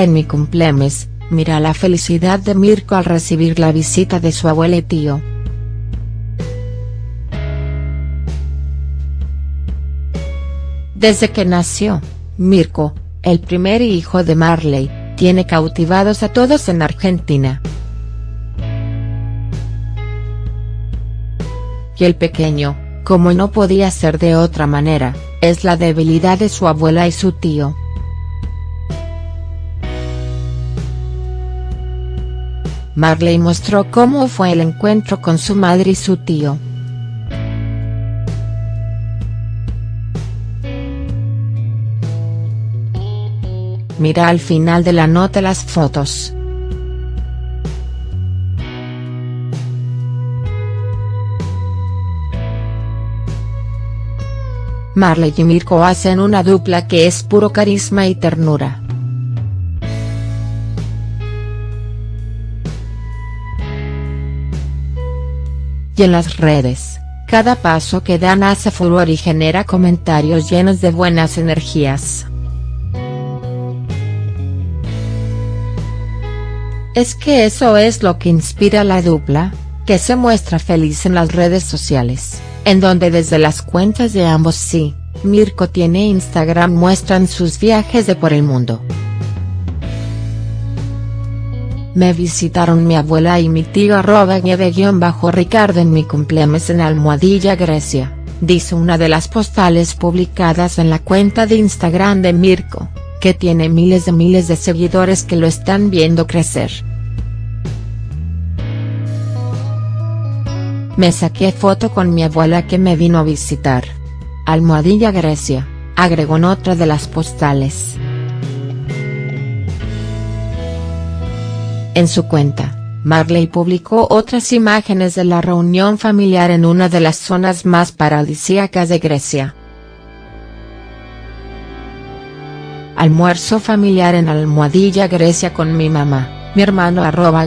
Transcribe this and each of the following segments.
En mi cumplemes, mira la felicidad de Mirko al recibir la visita de su abuela y tío. Desde que nació, Mirko, el primer hijo de Marley, tiene cautivados a todos en Argentina. Y el pequeño, como no podía ser de otra manera, es la debilidad de su abuela y su tío. Marley mostró cómo fue el encuentro con su madre y su tío. Mira al final de la nota las fotos. Marley y Mirko hacen una dupla que es puro carisma y ternura. Y en las redes, cada paso que dan hace furor y genera comentarios llenos de buenas energías. Es que eso es lo que inspira a la dupla, que se muestra feliz en las redes sociales, en donde desde las cuentas de ambos sí, Mirko tiene Instagram muestran sus viajes de por el mundo. Me visitaron mi abuela y mi tío arroba bajo ricardo en mi cumpleaños en Almohadilla Grecia, dice una de las postales publicadas en la cuenta de Instagram de Mirko que tiene miles de miles de seguidores que lo están viendo crecer. Me saqué foto con mi abuela que me vino a visitar. Almohadilla Grecia, agregó en otra de las postales. En su cuenta, Marley publicó otras imágenes de la reunión familiar en una de las zonas más paradisíacas de Grecia. Almuerzo familiar en Almohadilla Grecia con mi mamá, mi hermano arroba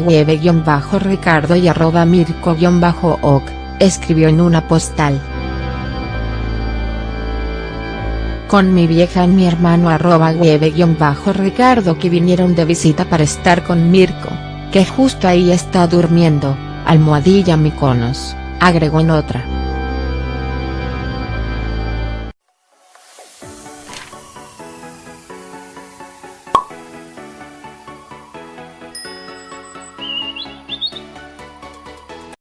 bajo ricardo y arroba mirko-ok, escribió en una postal. Con mi vieja y mi hermano arroba bajo ricardo que vinieron de visita para estar con Mirko, que justo ahí está durmiendo, almohadilla Miconos, agregó en otra.